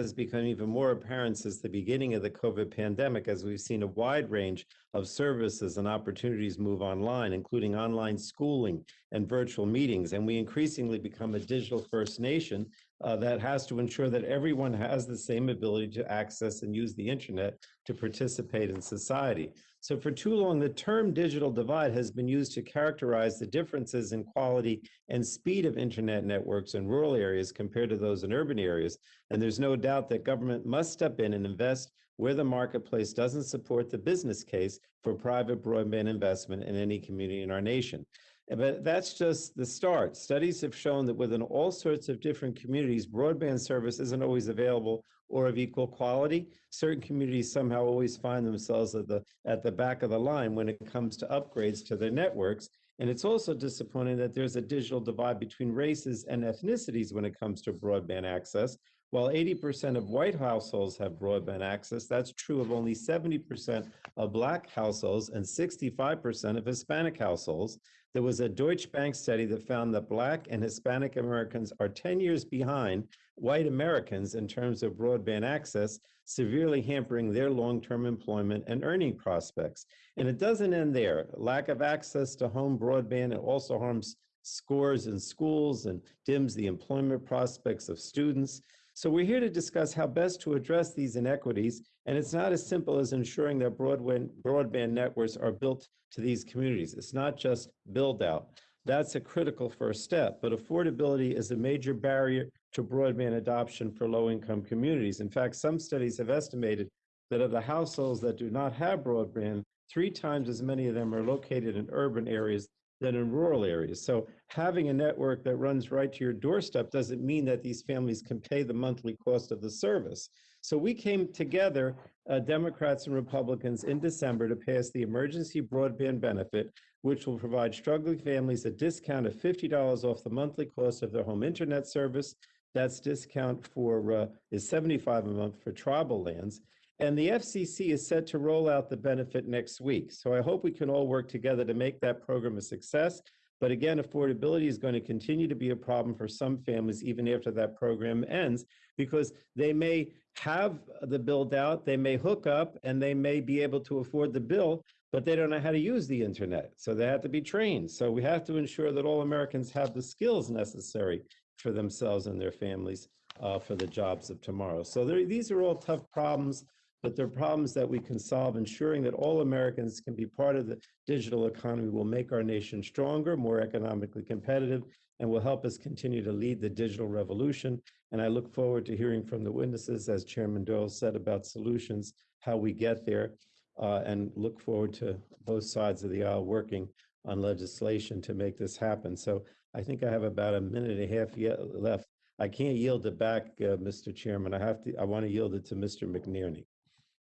has become even more apparent since the beginning of the COVID pandemic, as we've seen a wide range of services and opportunities move online, including online schooling and virtual meetings. And we increasingly become a digital first nation uh, that has to ensure that everyone has the same ability to access and use the internet to participate in society. So, for too long, the term digital divide has been used to characterize the differences in quality and speed of internet networks in rural areas compared to those in urban areas. And there's no doubt that government must step in and invest where the marketplace doesn't support the business case for private broadband investment in any community in our nation. But that's just the start. Studies have shown that within all sorts of different communities, broadband service isn't always available or of equal quality. Certain communities somehow always find themselves at the at the back of the line when it comes to upgrades to their networks. And it's also disappointing that there's a digital divide between races and ethnicities when it comes to broadband access. While 80% of white households have broadband access, that's true of only 70% of Black households and 65% of Hispanic households. There was a Deutsche Bank study that found that Black and Hispanic Americans are 10 years behind white Americans in terms of broadband access, severely hampering their long term employment and earning prospects. And it doesn't end there. Lack of access to home broadband it also harms scores in schools and dims the employment prospects of students. So we're here to discuss how best to address these inequities, and it's not as simple as ensuring that broadband, broadband networks are built to these communities. It's not just build out. That's a critical first step, but affordability is a major barrier to broadband adoption for low income communities. In fact, some studies have estimated that of the households that do not have broadband, three times as many of them are located in urban areas than in rural areas. So having a network that runs right to your doorstep doesn't mean that these families can pay the monthly cost of the service. So we came together, uh, Democrats and Republicans, in December to pass the emergency broadband benefit, which will provide struggling families a discount of $50 off the monthly cost of their home internet service. That's discount for uh, is 75 a month for tribal lands and the FCC is set to roll out the benefit next week. So I hope we can all work together to make that program a success. But again, affordability is going to continue to be a problem for some families even after that program ends because they may have the build out, they may hook up, and they may be able to afford the bill, but they don't know how to use the internet. So they have to be trained. So we have to ensure that all Americans have the skills necessary for themselves and their families uh, for the jobs of tomorrow. So these are all tough problems but they're problems that we can solve. Ensuring that all Americans can be part of the digital economy will make our nation stronger, more economically competitive, and will help us continue to lead the digital revolution. And I look forward to hearing from the witnesses, as Chairman Doyle said, about solutions, how we get there, uh, and look forward to both sides of the aisle working on legislation to make this happen. So I think I have about a minute and a half yet left. I can't yield it back, uh, Mr. Chairman. I have to. I want to yield it to Mr. McNerney.